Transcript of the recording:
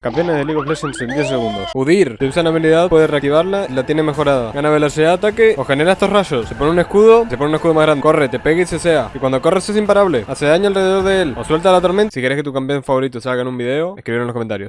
Campeones de League of Legends en 10 segundos. Udir. Si usa una habilidad, puede reactivarla la tiene mejorada. Gana velocidad de ataque o genera estos rayos. Se pone un escudo, se pone un escudo más grande. Corre, te pega y se sea. Y cuando corres es imparable. Hace daño alrededor de él. O suelta la tormenta. Si querés que tu campeón favorito salga en un video, escribir en los comentarios.